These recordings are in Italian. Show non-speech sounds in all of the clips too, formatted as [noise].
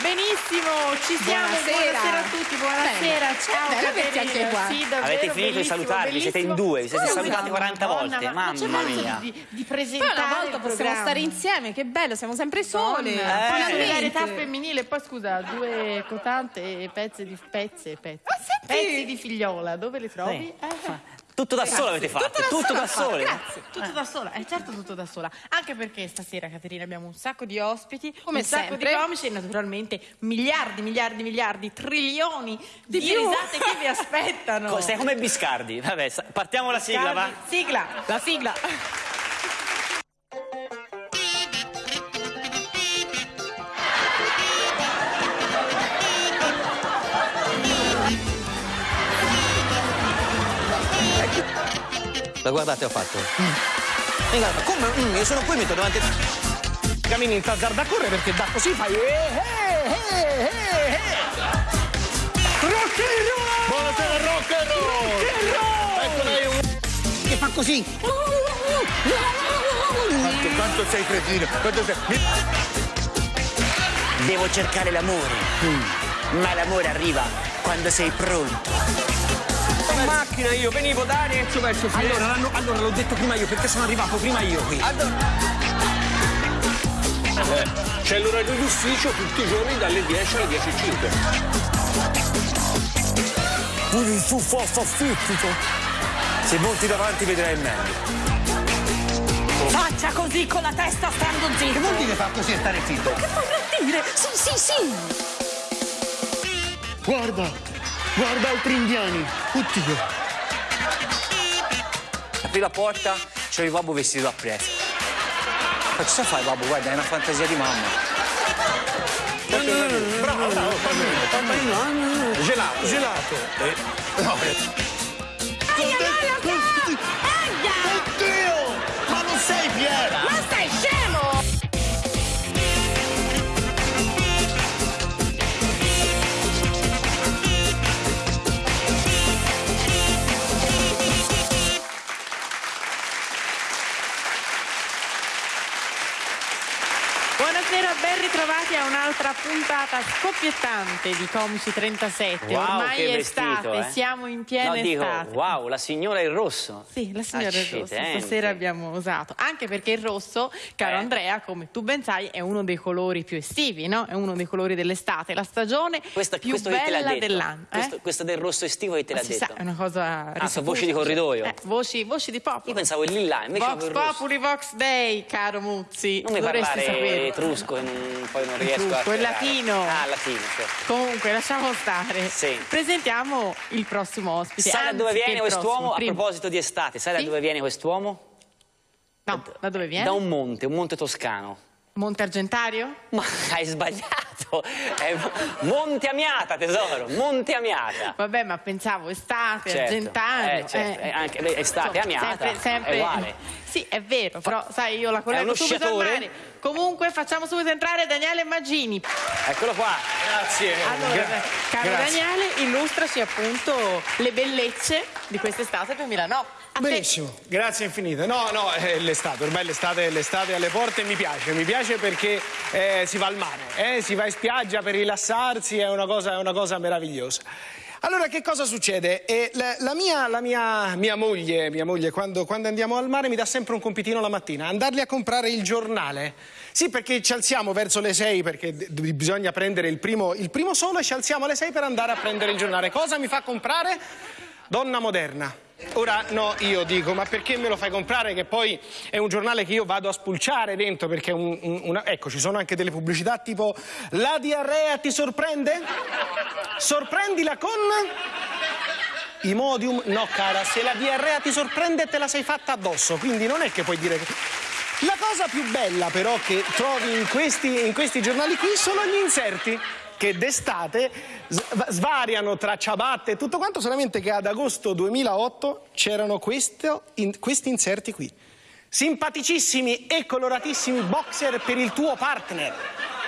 Benissimo, ci siamo. Buonasera. Buonasera, a tutti, buonasera. Bene. Ciao, Bene, averti anche qua. Sì, davvero, Avete finito di bellissimo, salutarvi, siete in due, vi siete Scusa, salutati 40 Madonna, volte, ma mamma mia. Di, di Poi presentare una volta possiamo programma. stare insieme, che bello, siamo sempre sole. Donna, Poi la Eh. solidarietà femminile, poi scusa, due cotante e pezzi di pezze, pezzi. Ah, senti! pezzi di figliola, dove le trovi? Sì. Eh. Tutto da solo avete fatto, Tutto da tutto sola da sole. grazie. Tutto da sola, è certo tutto da sola. Anche perché stasera, Caterina, abbiamo un sacco di ospiti, Come un sacco sempre. di comici e naturalmente miliardi, miliardi, miliardi, trilioni di, Di risate che vi aspettano. [laughs] Sei come Biscardi. Vabbè, partiamo la sigla, va. Sigla. La sigla. Ma guardate, ho fatto. E guarda, come? Mm, io sono qui, metto davanti. cammini in tazzarda a correre perché da così fai eh, eh, eh, eh, eh. Rock and roll! Buonasera rock and roll! Ecco lei un... che fa così Quanto, quanto sei cretino, quanto sei... Devo cercare l'amore. Ma l'amore arriva quando sei pronto. In macchina io venivo da Arezzo verso Firenze allora, l'hanno- allora l'ho detto prima io perché sono arrivato prima io qui Eh, c'è l'orario d'ufficio tutti i giorni dalle 10 alle 10.05. Pure il tuo forza fittico. Se monti davanti vedrai meglio. Faccia così con la testa stando zitto. che vuol dire fa così e stare zitto? Che vorrà dire? Sì, sì, sì. Guarda, guarda altri indiani. Oddio. Apri la porta, c'è il babbo vestito a presto. Ma cosa fai, babbo? Guarda, è una fantasia di mamma. Bravo, bravo, fammi, fammi. Gelato. Gelato. No, un'altra puntata scoppiettante di Comici 37. Wow, Ormai che è vestito, estate, eh. siamo in piena no, dico, estate. wow, la signora in rosso. Sì, la signora del rosso stasera abbiamo usato, anche perché il rosso, caro Eh. Andrea, come tu ben sai, è uno dei colori più estivi, no? È uno dei colori dell'estate, la stagione Questa, più bella dell'anno. eh? Questo, del rosso estivo chi te l'ha detto? sa, è una cosa Ah, sono voci di corridoio. Eh, voci, voci di popolo. Io pensavo il lilla, invece Vox. Populi Vox Day, caro Muzzi. Non mi Dovresti parlare sapere. etrusco, poi non riesco a... È afferrare. latino. Ah, latino, certo. Comunque, lasciamo stare. Sì. Presentiamo il prossimo ospite. Sai da dove viene il quest'uomo? A proposito di estate, sai Sì? da dove viene quest'uomo? No, da dove viene? Da un monte, un monte toscano. Monte Argentario? Ma [laughs] hai sbagliato! È Monte Amiata, tesoro, Monte Amiata. Vabbè, ma pensavo estate, Certo, argentario. eh, certo, eh, anche beh, estate, Insomma, Amiata, sempre, sempre- è uguale. Sì, è vero, però sai, io la collego subito al mare. Comunque facciamo subito entrare Daniele Maggini. Eccolo qua. grazie Allora, Gra- caro grazie. Daniele, illustraci appunto le bellezze di quest'estate 2009. A te. Benissimo, grazie infinite. No, no, è l'estate, ormai l'estate, l'estate è alle porte e mi piace, mi piace perché eh, si va al mare, eh, si va in spiaggia per rilassarsi, è una cosa, è una cosa meravigliosa. Allora, che cosa succede? Eh, la, la mia, la mia- mia moglie, mia moglie quando, quando andiamo al mare mi dà sempre un compitino la mattina, andarli a comprare il giornale. Sì, perché ci alziamo verso le 6 perché bisogna prendere il primo, il primo sole, ci alziamo alle 6 per andare a prendere il giornale. Cosa mi fa comprare? Donna moderna. Ora no, io dico, ma perché me lo fai comprare? Che poi è un giornale che io vado a spulciare dentro perché un, un- una... Ecco, ci sono anche delle pubblicità tipo La diarrea ti sorprende? Sorprendila con... Imodium? No, cara, se la diarrea ti sorprende te la sei fatta addosso, quindi non è che puoi dire che... La cosa più bella però che trovi in questi, in questi giornali qui sono gli inserti che d'estate svariano tra ciabatte e tutto quanto, solamente che ad agosto 2008 c'erano in- questi inserti qui. Simpaticissimi e coloratissimi boxer per il tuo partner.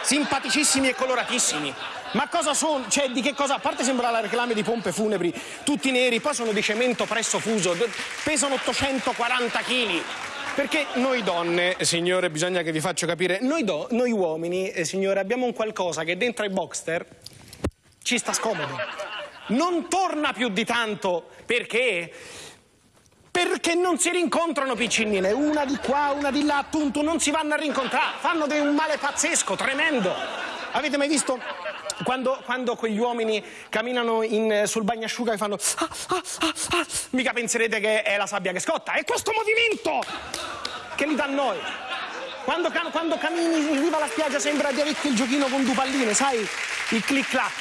Simpaticissimi e coloratissimi. Ma cosa sono? Cioè, di che cosa? A parte sembra la reclame di pompe funebri, tutti neri, poi sono di cemento presso fuso, pesano 840 kg. Perché noi donne, signore, bisogna che vi faccio capire, noi, do- noi uomini, eh, signore, abbiamo un qualcosa che dentro ai boxster ci sta scomodo. Non torna più di tanto perché perché non si rincontrano piccinine, una di qua, una di là, appunto, non si vanno a rincontrare, fanno un male pazzesco, tremendo. Avete mai visto quando, quando quegli uomini camminano in- sul bagnasciuga e fanno ah, ah, ah, ah, mica penserete che è la sabbia che scotta, è questo movimento che li dà noi. Quando, quando cammini in riva alla spiaggia sembra di avere il giochino con due palline, sai? Il clic clac.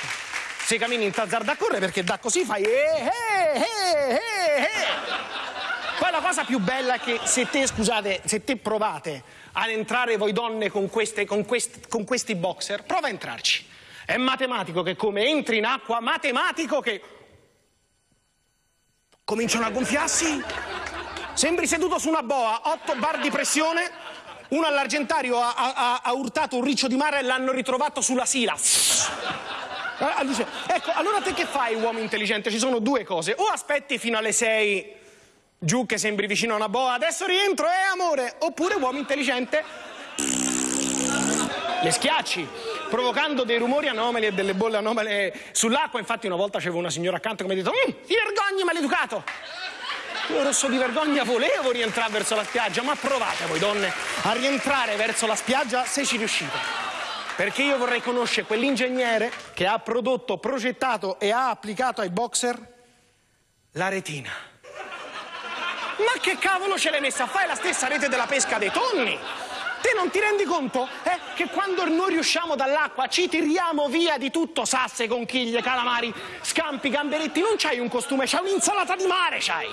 Se cammini in tazzarda a correre perché da così fai eh, eh, eh, eh, eh. Poi la cosa più bella è che se te, scusate, se te provate ad entrare voi donne con, queste, con, quest- con questi boxer, prova a entrarci. È matematico che come entri in acqua, matematico che cominciano a gonfiarsi. Sembri seduto su una boa, 8 bar di pressione, uno all'Argentario ha, ha- ha urtato un riccio di mare e l'hanno ritrovato sulla sila. Ah, dice, ecco, allora te che fai, uomo intelligente? Ci sono due cose. O aspetti fino alle 6 giù che sembri vicino a una boa, adesso rientro, eh amore! Oppure, uomo intelligente, le schiacci, provocando dei rumori anomali e delle bolle anomale sull'acqua. Infatti una volta c'avevo una signora accanto che mi ha detto "Mm, ti vergogni maleducato! Io rosso di vergogna volevo rientrare verso la spiaggia, ma provate voi donne a rientrare verso la spiaggia se ci riuscite. Perché io vorrei conoscere quell'ingegnere che ha prodotto, progettato e ha applicato ai boxer la retina. Ma che cavolo ce l'hai messa a fare la stessa rete della pesca dei tonni? Te non ti rendi conto eh, che quando noi riusciamo dall'acqua ci tiriamo via di tutto sasse, conchiglie, calamari, scampi, gamberetti? Non c'hai un costume, c'hai un'insalata di mare, c'hai!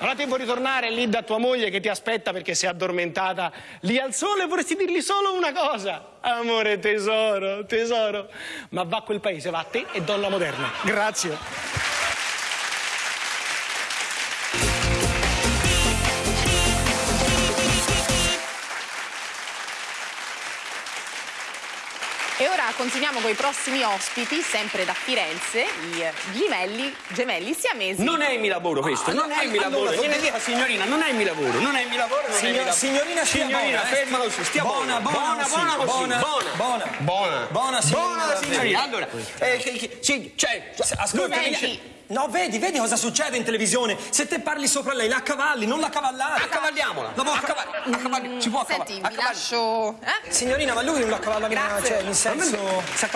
Allora te vuoi ritornare lì da tua moglie che ti aspetta perché sei addormentata lì al sole e vorresti dirgli solo una cosa. Amore tesoro, tesoro. Ma va a quel paese, va a te e donna moderna. Grazie. Continuiamo con i prossimi ospiti, sempre da Firenze, i eh, gemelli, gemelli siamesi. Non è il mio lavoro questo, non è il mio lavoro. Gliene dica signorina, non è il mio lavoro, non è il mio lavoro, non è il mio lavoro. signorina, signorina, buona, eh. ferma così, stia Buona, buona, buona, buona, buona buona, buona. buona. Buona. Buona, signorina, Buona signorina. davvero. Allora, eh, che- che- sì, cioè, Ascolta, Senti. No, vedi, vedi cosa succede in televisione? Se te parli sopra lei, la accavalli, non la cavallare. accavalliamola. La può acca- Accava- accavalli- si può Senti, accavallare. vi lascio... Eh? Signorina, ma lui non la cavalla Grazie. cioè, nel senso... Si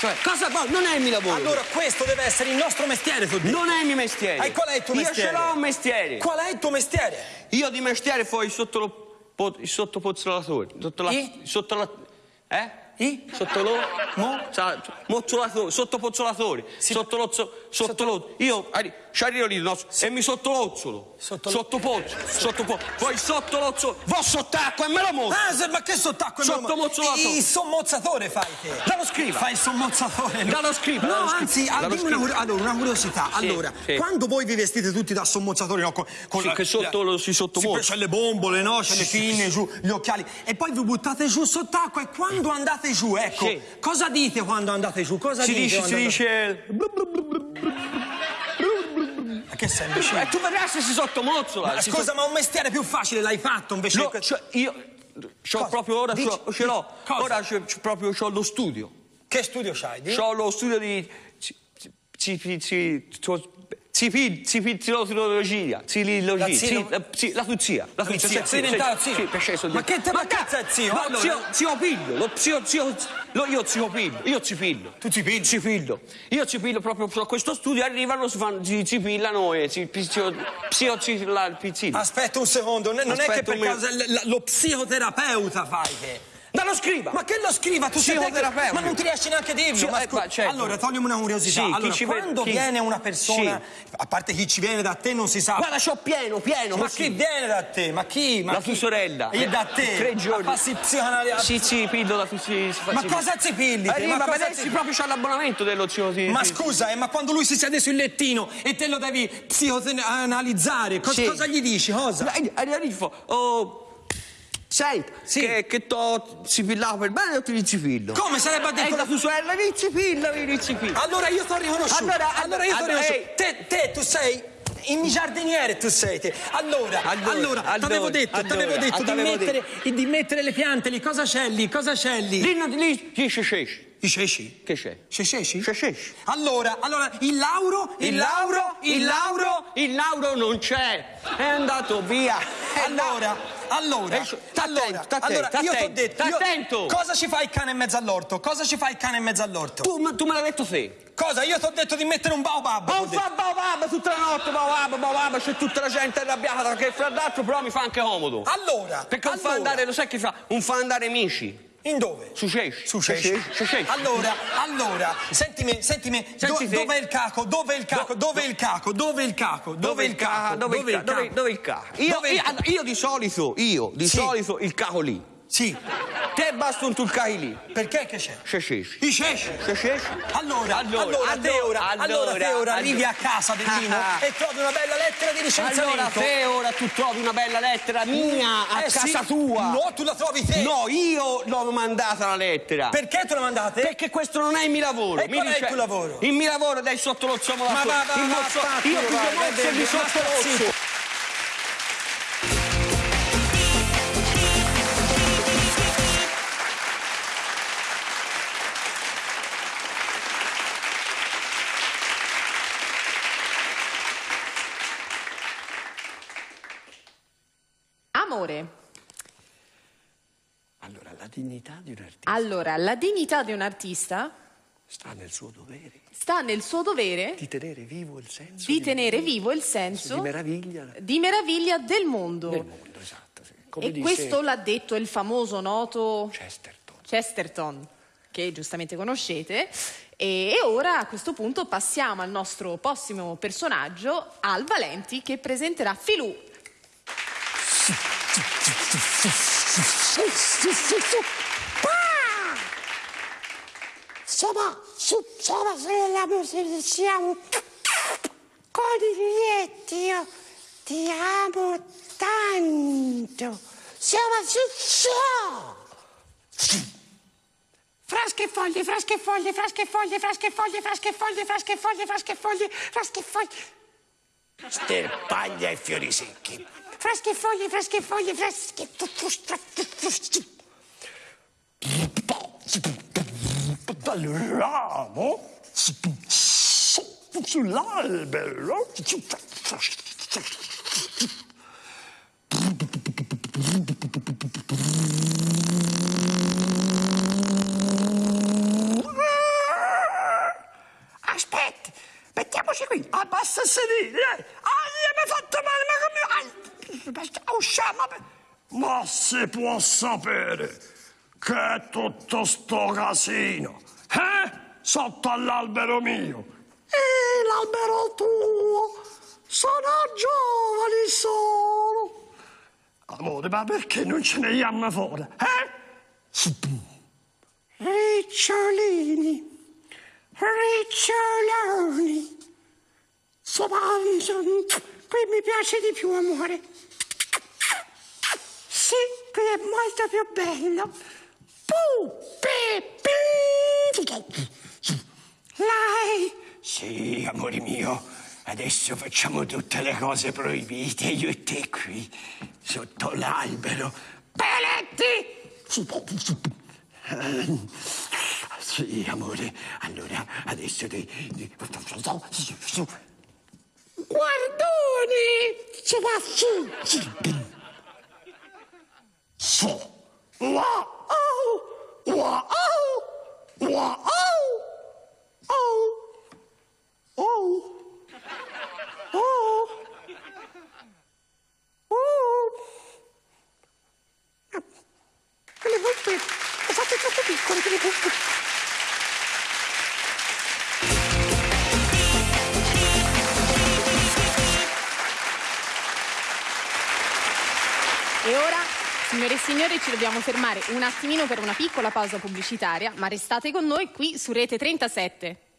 Cioè, cosa fa? Non è il mio lavoro. Allora, questo deve essere il nostro mestiere, tu dici. non è il mio mestiere. E qual è il tuo Io mestiere? ce l'ho un mestiere. Qual è il tuo mestiere? Io di mestiere fai sotto lo po- il sottopozzolatore. Sotto la. Sotto la. Eh? I? Sotto lo. Mo? Sa- Mozzolatore, sottopozzolatore. Sotto lo. Sotto lo. Io lì no, e mi sottolozzolo. Sotto- Sottopozzo. Sottopozzo. Poi sottolozzolo. Vo sott'acqua e me lo mozzo. Ah, ma che sott'acqua? Sottomozzolato. Il sommozzatore fai te. Dallo scriva. Fai il sommozzatore. no? Dallo scriva, No, dallo anzi, dallo dimmi una, scriva. allora, una curiosità. allora, sì. quando voi vi vestite tutti da sommozzatori, no? Con, con Sì, la- che sotto lo- si sottomozza. Sì, c'è le bombole, no? C'è le Sì, pinne giù, gli occhiali. E poi vi buttate giù sott'acqua e quando andate giù, ecco, Sì. cosa dite quando andate giù? Cosa Si dite? dice, si dice. Che sei imbecille? E tu vedrai se si sottomozzola. Ma scusa, ma un mestiere più facile l'hai fatto invece No, questo? cioè, io c'ho proprio ora Dici- c'ho- ce l'ho. Ora c'è proprio c'ho lo studio. Che studio c'hai? Di? C'ho lo studio di ci- zipizziologia, zilologia, La zi- zilo- eh, la tuzia, la Tuzia, tuzia, Ma che te- ma ca- cazzo zio? Allora- zio, zio piglio, lo zio, zio, lo- io zio piglio, io ci piglio. Tu ci pigli? Ci piglio. Io ci piglio proprio a questo studio, arrivano, si, fanno, si pillano e si psio, psio, ci- pizzino. Aspetta un secondo, non è che per caso lo psicoterapeuta fai che... Dallo scriva! Ma che lo scriva? Tu sei tecnico, Ma non ti riesci neanche a dirlo. Sì, ma eh, scu- ma certo. Allora, toglimi una curiosità. Sì, allora, vede- quando chi- viene una persona, a parte chi ci viene da te non si sa. Guarda, c'ho pieno, pieno. ma chi viene da te? Ma chi? Ma La chi? tua sorella. E da te? Tre giorni. Ma passi psicoanalisi. Sì, sì, pillo la si, si fa- Ma si- cosa ci pilli? Arriva ma a cosa vedersi ci- proprio c'ha l'abbonamento dello zio. Ma scusa, eh, ma quando lui si siede sul lettino e te lo devi psicoanalizzare, cos- Sì. cosa gli dici? Cosa? Arriva, fa, oh... Sai Sì. che, che to si pillava per bene o ti dici pillo? Come sarebbe a E detto la tua sorella dici pillo, dici pillo. Allora io ti ho riconosciuto. Allora, allora io allora, riconosciuto. Te, te, tu sei il giardiniere tu sei te. Allora, Allora, allora, allora, t'avevo detto, allora, t'avevo detto di t'avevo mettere, di mettere le piante lì. Cosa c'è lì? Cosa c'è lì? Lì, non- lì, lì c'è c'è. I ceci? Che c'è? C'è ceci? C'è c'è. Allora, allora, il Lauro, Il Lauro, il Lauro, il Lauro non c'è. È andato via. [laughs] Allora, allora, Eh, allora, attento, sta allora, io sta t'ho detto, attento, io- attento. cosa ci fa il cane in mezzo all'orto? Cosa ci fa il cane in mezzo all'orto? Tu, ma- tu me l'hai detto te. Cosa? Io t'ho detto di mettere un baobab. Non detto. fa baobab tutta la notte, baobab, baobab, c'è tutta la gente arrabbiata perché fra l'altro però mi fa anche comodo. Allora, Perché non fa allora, andare, lo sai che fa? Non fa andare amici. In dove? Su Cesci. Su Cesci. Allora, allora, sentimi, sentimi, Senti do- te. dov'è il caco? Dov'è il caco? Dov'è il caco? Dov'è il caco? Dov'è il caco? Dove il caco? Dove, dove il caco? Io, Dov'è il io, caco? io di solito, io di Sì. solito il caco lì. Sì, Te basta un tu il caco lì. perché che c'è? C'è Cesci. I ceci. C'è Cesci. Allora, allora, Allora, allora, te ora, allora, allora, te ora allora. arrivi a casa del Dino Ah. e trovi una bella lettera di licenziamento. Allora te ora tu trovi una bella lettera mia a Eh sì. casa tua. No, tu la trovi te. No, io l'ho mandata la lettera. Perché te la mandate? Perché questo non è il mio lavoro. E Mi qual è il dice- tuo lavoro? Il mio lavoro è dai sotto lo ziomo Ma va, va, va, Io va, mozzo vedi, di sotto lo zitto. La dignità di un artista Allora, la dignità di un artista sta nel suo dovere sta nel suo dovere di tenere vivo il senso di tenere vivo il senso di meraviglia di meraviglia del mondo. del mondo, esatto. sì. E disse questo l'ha detto il famoso noto Chesterton. Chesterton, che giustamente conoscete. E ora a questo punto passiamo al nostro prossimo personaggio, Al Valenti, che presenterà Filù. Insomma, insomma, se siamo coniglietti, io ti amo tanto. Siamo su, su. Frasche e foglie, frasche e foglie, frasche e foglie, frasche e foglie, frasche e foglie, frasche e foglie, frasche e foglie, frasche e foglie. Sterpaglia e fiori secchi. Frasche e foglie, frasche e foglie, frasche Dal ramo sull'albero. Aspetta, mettiamoci qui. Abbassa il sedile. Ah, mi ha fatto male, ma come... Usciamo. Ma si può sapere che è tutto sto casino, eh? Sotto all'albero mio. E l'albero tuo. Sono giovani solo. Amore, ma perché non ce ne andiamo fuori, eh? Ricciolini. Riccioloni. Insomma, qui mi piace di più, amore. Qui è molto più bello. Lei, Sì, amore mio, adesso facciamo tutte le cose proibite, io e te qui, sotto l'albero. Peletti! Sì, amore, allora adesso ti... ti- Guardoni! Si va su! Su. Wow. Wow. Wow. Oh! Oh! Oh! Oh! Quelle buppe, le fate troppo piccole, quelle buppe. E signore e signori, ci dobbiamo fermare un attimino per una piccola pausa pubblicitaria, ma restate con noi qui su Rete 37.